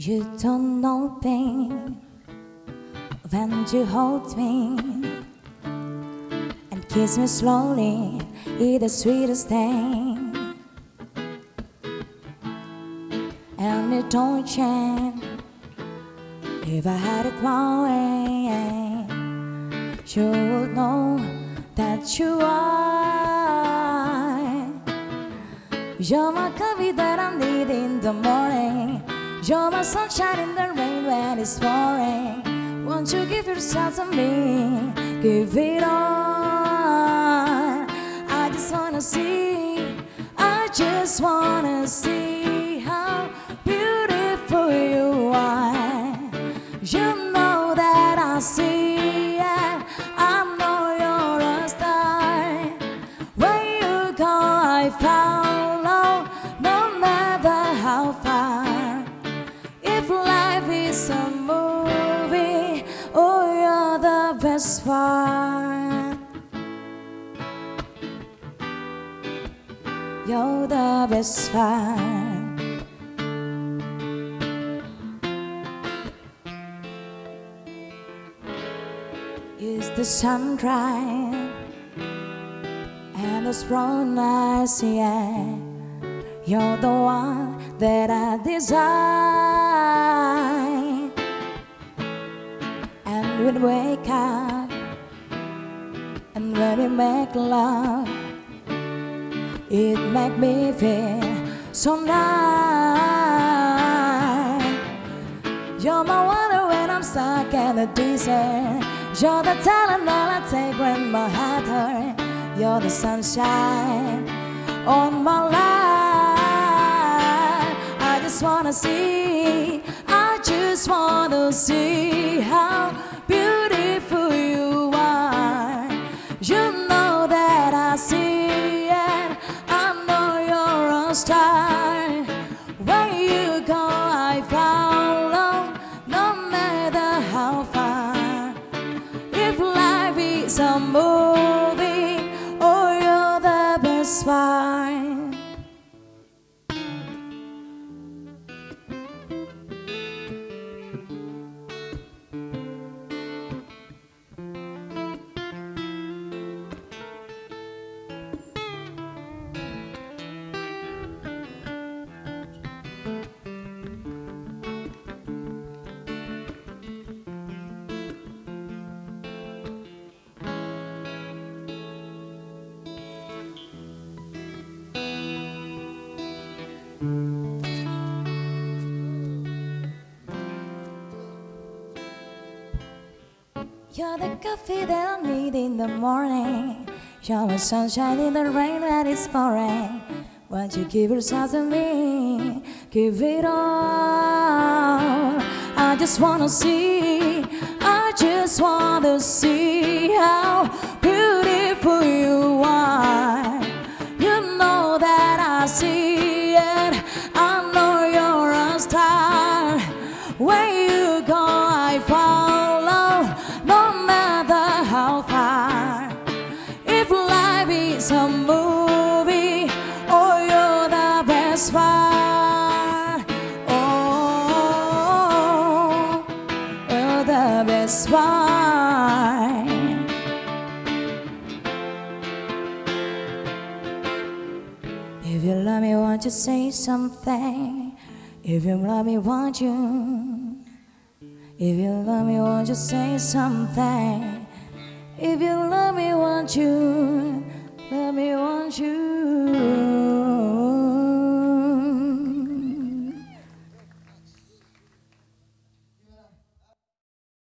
You don't know pain when you hold me and kiss me slowly, it's the sweetest thing. And it don't change if I had it my way. You would know that you are. You're my coffee that I need in the morning. You're my sunshine in the rain when it's pouring. Won't you give yourself to me? Give it all. I just wanna see. I just wanna see a movie, oh, you're the best part. You're the best part. Is the sun sunrise and the strong nights, yeah. You're the one that I desire. We wake up and when we make love, it make me feel so nice. You're my water when I'm stuck in the desert. You're the Tylenol I take when my heart hurts. You're the sunshine on my life. I just wanna see, I just wanna see how a movie, oh, you're the best part. You're the coffee that I need in the morning. You're the sunshine in the rain that is pouring. Won't you give yourself to me? Give it all. I just wanna see. I just wanna see how why If you love me, won't you say something? If you love me, won't you? If you love me, won't you say something? If you love me, won't you? Love me, won't you?